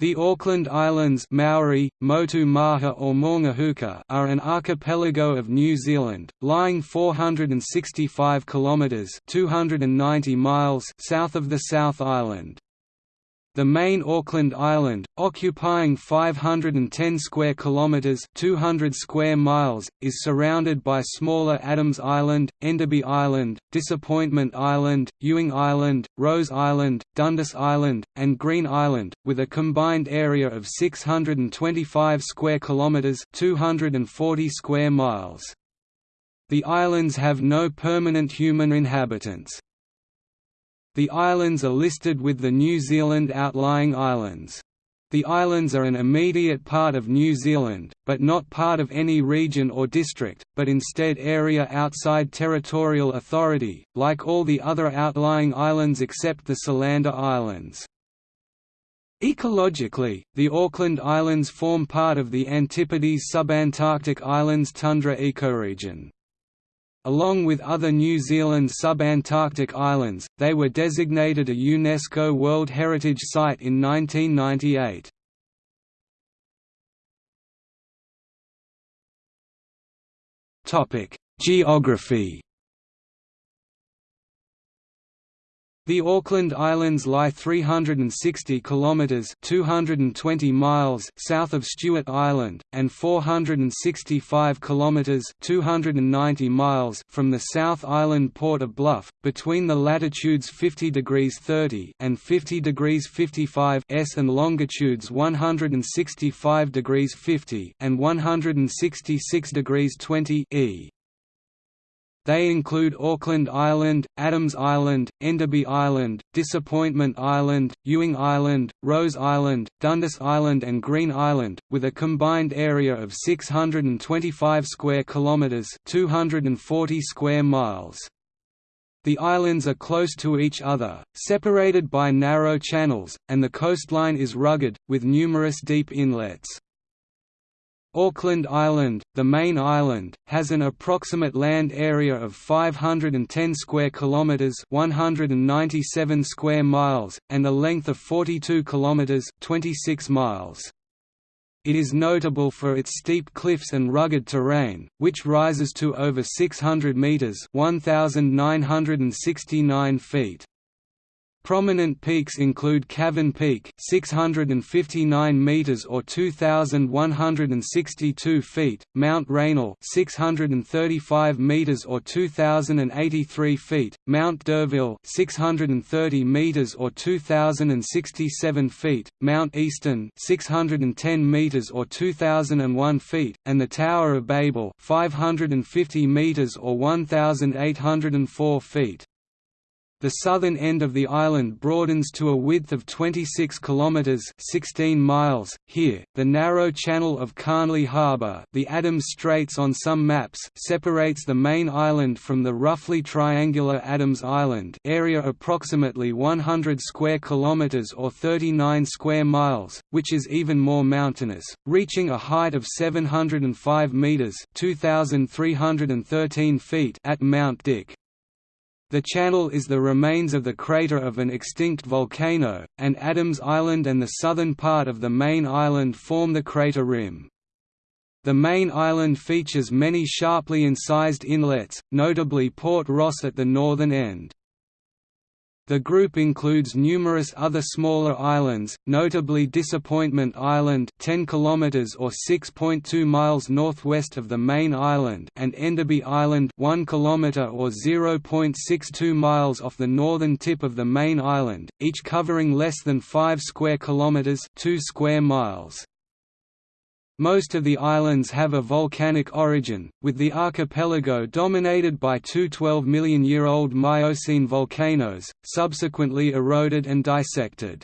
The Auckland Islands Maori, Motu Maha or Maungahuka are an archipelago of New Zealand, lying 465 kilometres 290 miles south of the South Island. The main Auckland Island, occupying 510 square kilometers (200 square miles), is surrounded by smaller Adams Island, Enderby Island, Disappointment Island, Ewing Island, Rose Island, Dundas Island, and Green Island, with a combined area of 625 square kilometers (240 square miles). The islands have no permanent human inhabitants. The islands are listed with the New Zealand outlying islands. The islands are an immediate part of New Zealand, but not part of any region or district, but instead area outside territorial authority, like all the other outlying islands except the Solander Islands. Ecologically, the Auckland Islands form part of the Antipodes subantarctic islands tundra ecoregion. Along with other New Zealand subantarctic islands, they were designated a UNESCO World Heritage Site in 1998. Geography The Auckland Islands lie 360 kilometres (220 miles) south of Stewart Island and 465 kilometres (290 miles) from the South Island port of Bluff, between the latitudes 50 degrees 30 and 50 degrees 55 s and longitudes 165 degrees 50 and 166 degrees 20 e. They include Auckland Island, Adams Island, Enderby Island, Disappointment Island, Ewing Island, Rose Island, Dundas Island and Green Island, with a combined area of 625 square kilometres 240 square miles. The islands are close to each other, separated by narrow channels, and the coastline is rugged, with numerous deep inlets. Auckland Island, the main island, has an approximate land area of 510 square kilometers, 197 square miles, and a length of 42 kilometers, 26 miles. It is notable for its steep cliffs and rugged terrain, which rises to over 600 meters, 1969 feet. Prominent peaks include Cavern Peak 659 meters or 2162 feet, Mount Raynal 635 meters or 2083 feet, Mount D'Urville 630 meters or 2067 feet, Mount Easton 610 meters or 2001 feet, and the Tower of Babel 550 meters or 1804 feet. The southern end of the island broadens to a width of 26 kilometers (16 miles). Here, the narrow channel of Carnley Harbour, the Adams Straits on some maps, separates the main island from the roughly triangular Adams Island, area approximately 100 square kilometers or 39 square miles, which is even more mountainous, reaching a height of 705 meters (2313 feet) at Mount Dick. The channel is the remains of the crater of an extinct volcano, and Adams Island and the southern part of the main island form the crater rim. The main island features many sharply incised inlets, notably Port Ross at the northern end. The group includes numerous other smaller islands, notably Disappointment Island 10 km or 6.2 miles northwest of the main island and Enderby Island 1 km or 0.62 miles off the northern tip of the main island, each covering less than 5 square kilometers 2 square miles. Most of the islands have a volcanic origin, with the archipelago dominated by two 12 million year old Miocene volcanoes, subsequently eroded and dissected.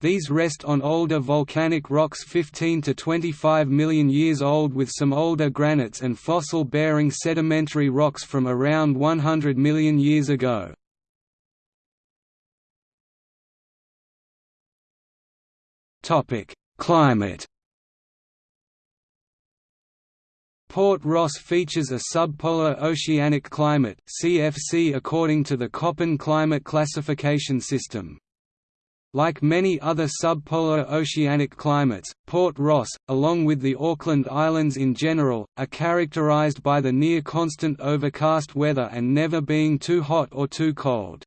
These rest on older volcanic rocks 15 to 25 million years old with some older granites and fossil-bearing sedimentary rocks from around 100 million years ago. Climate Port Ross features a subpolar oceanic climate CFC according to the Köppen climate classification system. Like many other subpolar oceanic climates, Port Ross, along with the Auckland Islands in general, are characterized by the near-constant overcast weather and never being too hot or too cold.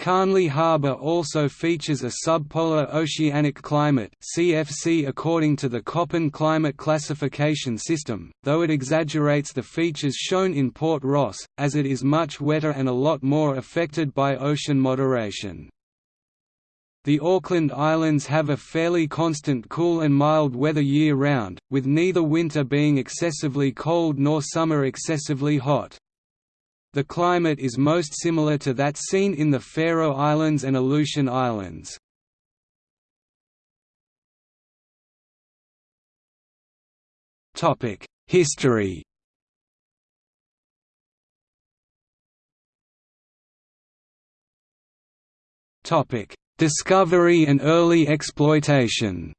Carnley Harbour also features a subpolar oceanic climate CFC according to the Köppen climate classification system, though it exaggerates the features shown in Port Ross, as it is much wetter and a lot more affected by ocean moderation. The Auckland Islands have a fairly constant cool and mild weather year-round, with neither winter being excessively cold nor summer excessively hot. The climate is most similar to that seen in the Faroe Islands and Aleutian Islands. History Discovery and early exploitation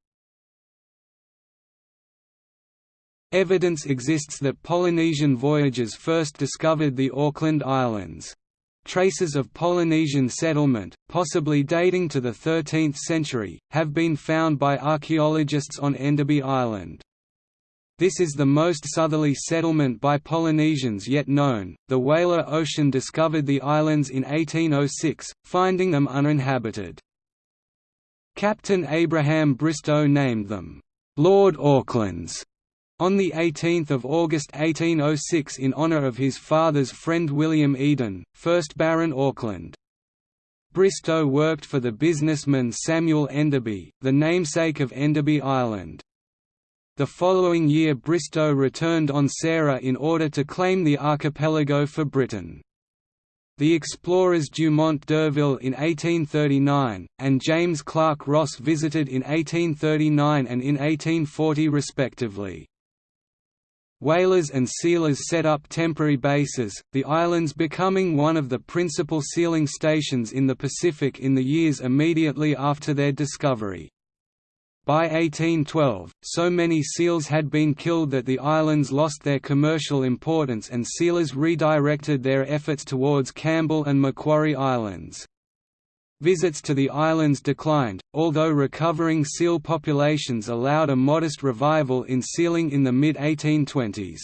Evidence exists that Polynesian voyagers first discovered the Auckland Islands. Traces of Polynesian settlement, possibly dating to the 13th century, have been found by archaeologists on Enderby Island. This is the most southerly settlement by Polynesians yet known. The whaler Ocean discovered the islands in 1806, finding them uninhabited. Captain Abraham Bristow named them, "'Lord Aucklands' on 18 August 1806 in honour of his father's friend William Eden, 1st Baron Auckland. Bristow worked for the businessman Samuel Enderby, the namesake of Enderby Island. The following year Bristow returned on Sarah in order to claim the archipelago for Britain. The explorers Dumont d'Urville in 1839, and James Clark Ross visited in 1839 and in 1840 respectively. Whalers and sealers set up temporary bases, the islands becoming one of the principal sealing stations in the Pacific in the years immediately after their discovery. By 1812, so many seals had been killed that the islands lost their commercial importance and sealers redirected their efforts towards Campbell and Macquarie Islands. Visits to the islands declined, although recovering seal populations allowed a modest revival in sealing in the mid-1820s.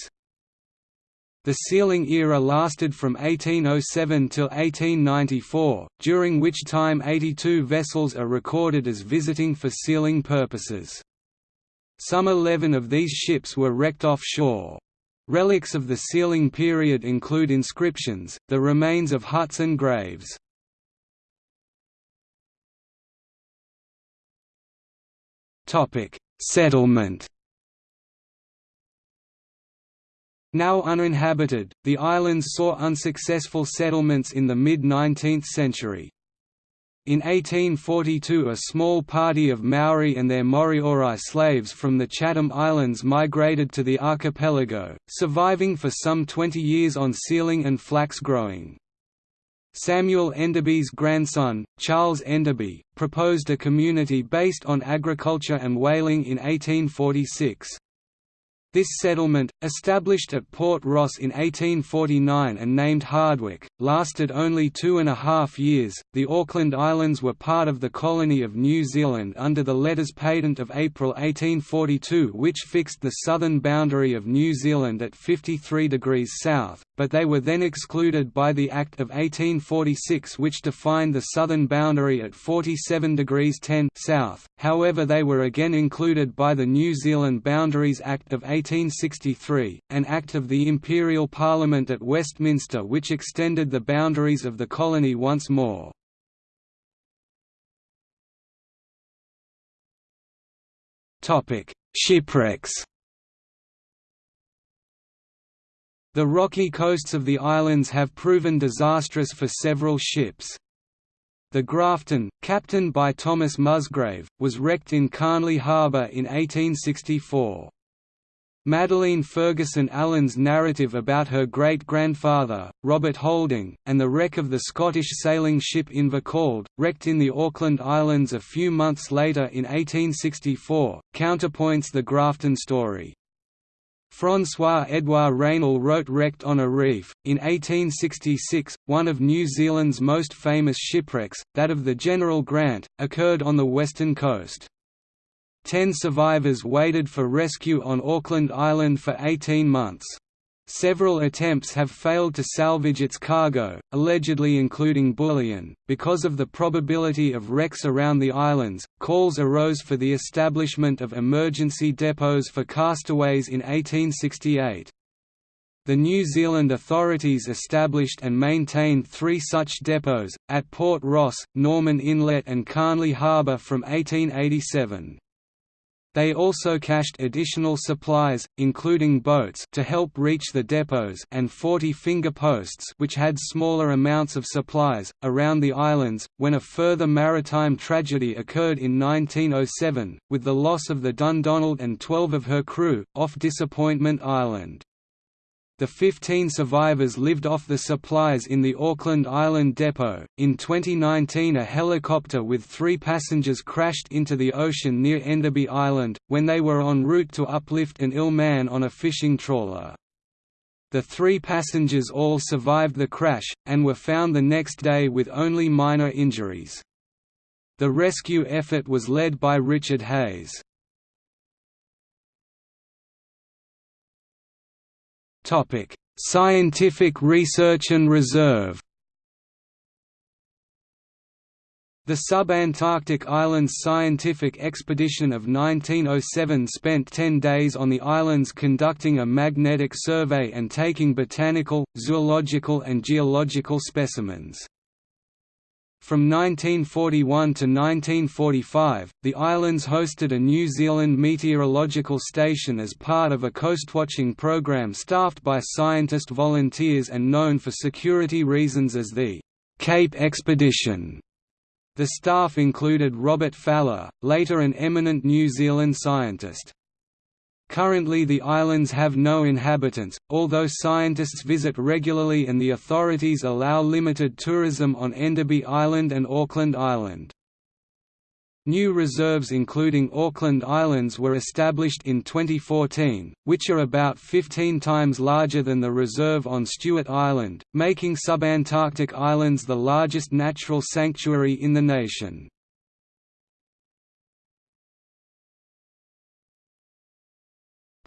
The sealing era lasted from 1807 till 1894, during which time 82 vessels are recorded as visiting for sealing purposes. Some 11 of these ships were wrecked offshore. Relics of the sealing period include inscriptions, the remains of huts and graves. Settlement Now uninhabited, the islands saw unsuccessful settlements in the mid-19th century. In 1842 a small party of Maori and their Moriori slaves from the Chatham Islands migrated to the archipelago, surviving for some 20 years on sealing and flax growing. Samuel Enderby's grandson, Charles Enderby, proposed a community based on agriculture and whaling in 1846. This settlement, established at Port Ross in 1849 and named Hardwicke, lasted only two and a half years. The Auckland Islands were part of the colony of New Zealand under the Letters Patent of April 1842, which fixed the southern boundary of New Zealand at 53 degrees south, but they were then excluded by the Act of 1846, which defined the southern boundary at 47 degrees 10 south. However, they were again included by the New Zealand Boundaries Act of 1863, an Act of the Imperial Parliament at Westminster which extended the boundaries of the colony once more. Shipwrecks The rocky coasts of the islands have proven disastrous for several ships. The Grafton, captained by Thomas Musgrave, was wrecked in Carnley Harbour in 1864. Madeline Ferguson Allen's narrative about her great-grandfather, Robert Holding, and the wreck of the Scottish sailing ship Invercauld, wrecked in the Auckland Islands a few months later in 1864, counterpoints the Grafton story. François-Édouard Raynal wrote Wrecked on a Reef. In 1866, one of New Zealand's most famous shipwrecks, that of the General Grant, occurred on the western coast. Ten survivors waited for rescue on Auckland Island for 18 months. Several attempts have failed to salvage its cargo, allegedly including bullion. Because of the probability of wrecks around the islands, calls arose for the establishment of emergency depots for castaways in 1868. The New Zealand authorities established and maintained three such depots, at Port Ross, Norman Inlet and Carnley Harbour from 1887. They also cached additional supplies, including boats to help reach the depots and 40 finger posts which had smaller amounts of supplies, around the islands, when a further maritime tragedy occurred in 1907, with the loss of the Dundonald and 12 of her crew, off Disappointment Island. The 15 survivors lived off the supplies in the Auckland Island depot. In 2019, a helicopter with three passengers crashed into the ocean near Enderby Island, when they were en route to uplift an ill man on a fishing trawler. The three passengers all survived the crash, and were found the next day with only minor injuries. The rescue effort was led by Richard Hayes. Scientific research and reserve. The Subantarctic Islands Scientific Expedition of 1907 spent 10 days on the islands conducting a magnetic survey and taking botanical, zoological and geological specimens. From 1941 to 1945, the islands hosted a New Zealand meteorological station as part of a coastwatching program staffed by scientist volunteers and known for security reasons as the Cape Expedition. The staff included Robert Falla, later an eminent New Zealand scientist. Currently the islands have no inhabitants, although scientists visit regularly and the authorities allow limited tourism on Enderby Island and Auckland Island. New reserves including Auckland Islands were established in 2014, which are about 15 times larger than the reserve on Stewart Island, making subantarctic islands the largest natural sanctuary in the nation.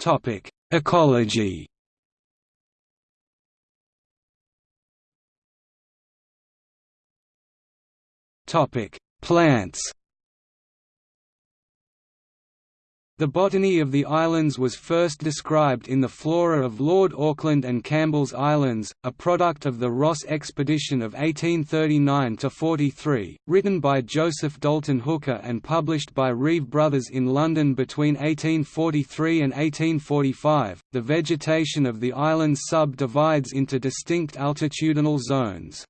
Topic: Ecology. Topic: Plants. The botany of the islands was first described in the Flora of Lord Auckland and Campbell's Islands, a product of the Ross expedition of 1839–43, written by Joseph Dalton Hooker and published by Reeve Brothers in London between 1843 and 1845. The vegetation of the islands subdivides into distinct altitudinal zones.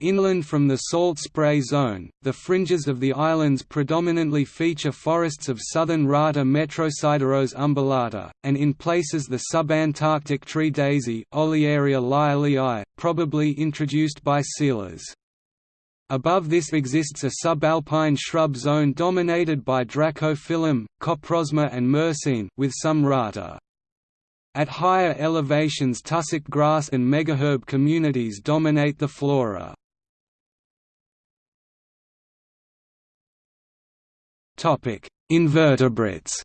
Inland from the salt spray zone, the fringes of the islands predominantly feature forests of southern Rata Metrosideros umbellata, and in places the subantarctic tree daisy Olearia lyellii, probably introduced by sealers. Above this exists a subalpine shrub zone dominated by Dracophyllum, Coprosma and Myrsine with some Rata. At higher elevations tussock grass and megaherb communities dominate the flora. Invertebrates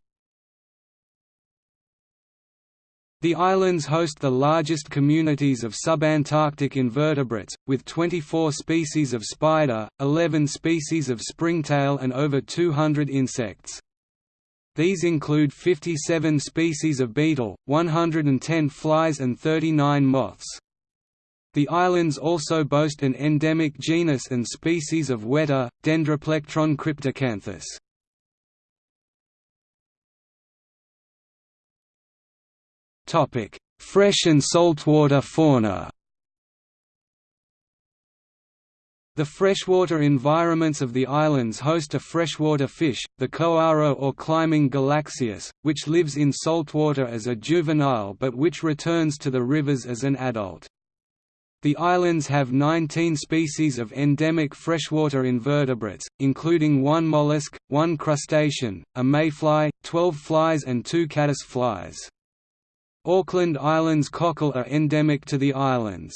The islands host the largest communities of subantarctic invertebrates, with 24 species of spider, 11 species of springtail and over 200 insects. These include 57 species of beetle, 110 flies and 39 moths. The islands also boast an endemic genus and species of weta, Dendroplectron cryptocanthus. Fresh and saltwater fauna. The freshwater environments of the islands host a freshwater fish, the koaro or climbing galaxias, which lives in saltwater as a juvenile but which returns to the rivers as an adult. The islands have 19 species of endemic freshwater invertebrates, including one mollusk, one crustacean, a mayfly, 12 flies and two caddis flies. Auckland Islands cockle are endemic to the islands.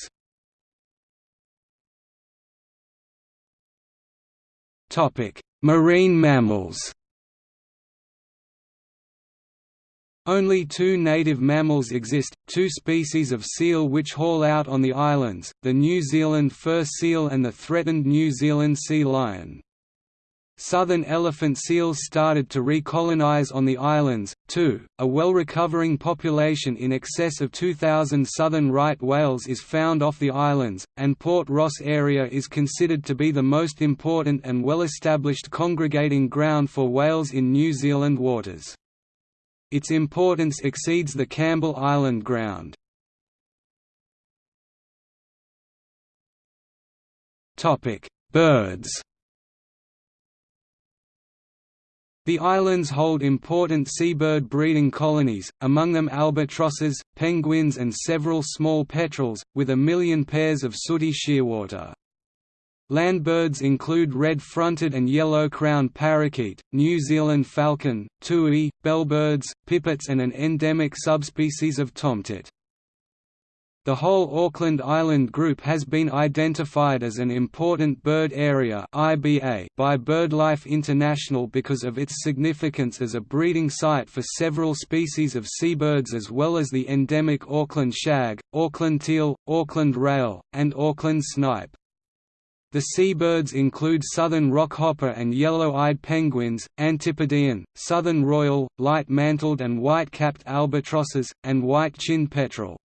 Marine mammals Only two native mammals exist, two species of seal which haul out on the islands, the New Zealand fur seal and the threatened New Zealand sea lion. Southern elephant seals started to recolonize on the islands, too. A well-recovering population in excess of 2,000 southern right whales is found off the islands, and Port Ross area is considered to be the most important and well-established congregating ground for whales in New Zealand waters. Its importance exceeds the Campbell Island ground. Birds The islands hold important seabird breeding colonies, among them albatrosses, penguins and several small petrels, with a million pairs of sooty shearwater. Land birds include red-fronted and yellow-crowned parakeet, New Zealand falcon, tui, bellbirds, pipits and an endemic subspecies of tomtit. The whole Auckland Island group has been identified as an important bird area by BirdLife International because of its significance as a breeding site for several species of seabirds as well as the endemic Auckland shag, Auckland teal, Auckland rail, and Auckland snipe. The seabirds include southern rockhopper and yellow-eyed penguins, Antipodean, southern royal, light-mantled and white-capped albatrosses, and white-chinned petrel.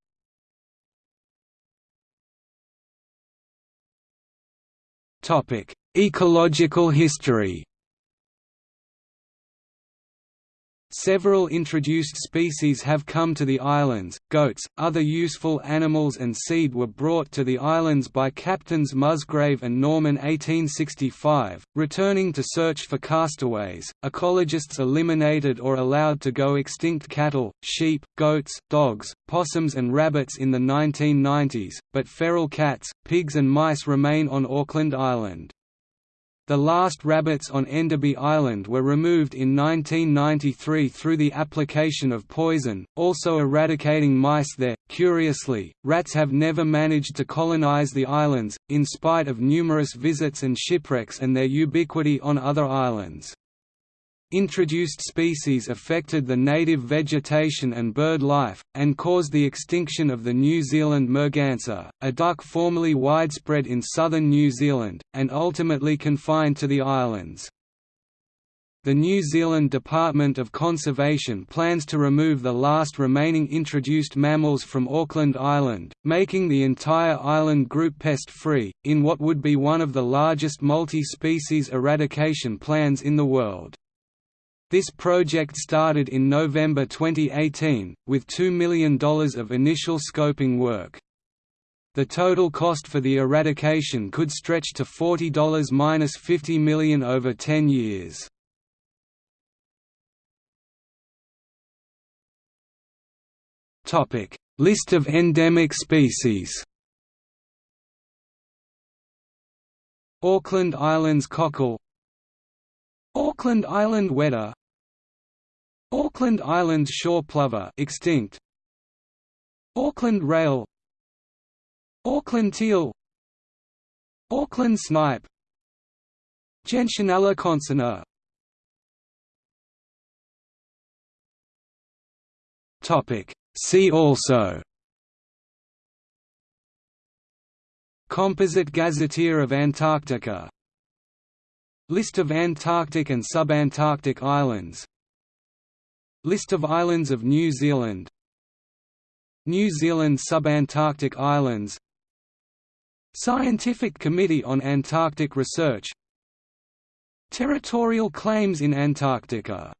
Ecological history Several introduced species have come to the islands, goats, other useful animals and seed were brought to the islands by Captains Musgrave and Norman 1865, returning to search for castaways. Ecologists eliminated or allowed to go extinct cattle, sheep, goats, dogs, possums and rabbits in the 1990s, but feral cats, pigs and mice remain on Auckland Island. The last rabbits on Enderby Island were removed in 1993 through the application of poison, also eradicating mice there. Curiously, rats have never managed to colonize the islands, in spite of numerous visits and shipwrecks and their ubiquity on other islands. Introduced species affected the native vegetation and bird life, and caused the extinction of the New Zealand merganser, a duck formerly widespread in southern New Zealand, and ultimately confined to the islands. The New Zealand Department of Conservation plans to remove the last remaining introduced mammals from Auckland Island, making the entire island group pest-free, in what would be one of the largest multi-species eradication plans in the world. This project started in November 2018, with $2 million of initial scoping work. The total cost for the eradication could stretch to $40–50 million over 10 years. List of endemic species Auckland Islands cockle Auckland Island weta Auckland Islands shore plover extinct. Auckland rail. Auckland teal. Auckland snipe. Gentianella concinna Topic. See also. Composite Gazetteer of Antarctica. List of Antarctic and subantarctic islands List of islands of New Zealand. New Zealand subantarctic islands. Scientific Committee on Antarctic Research. Territorial claims in Antarctica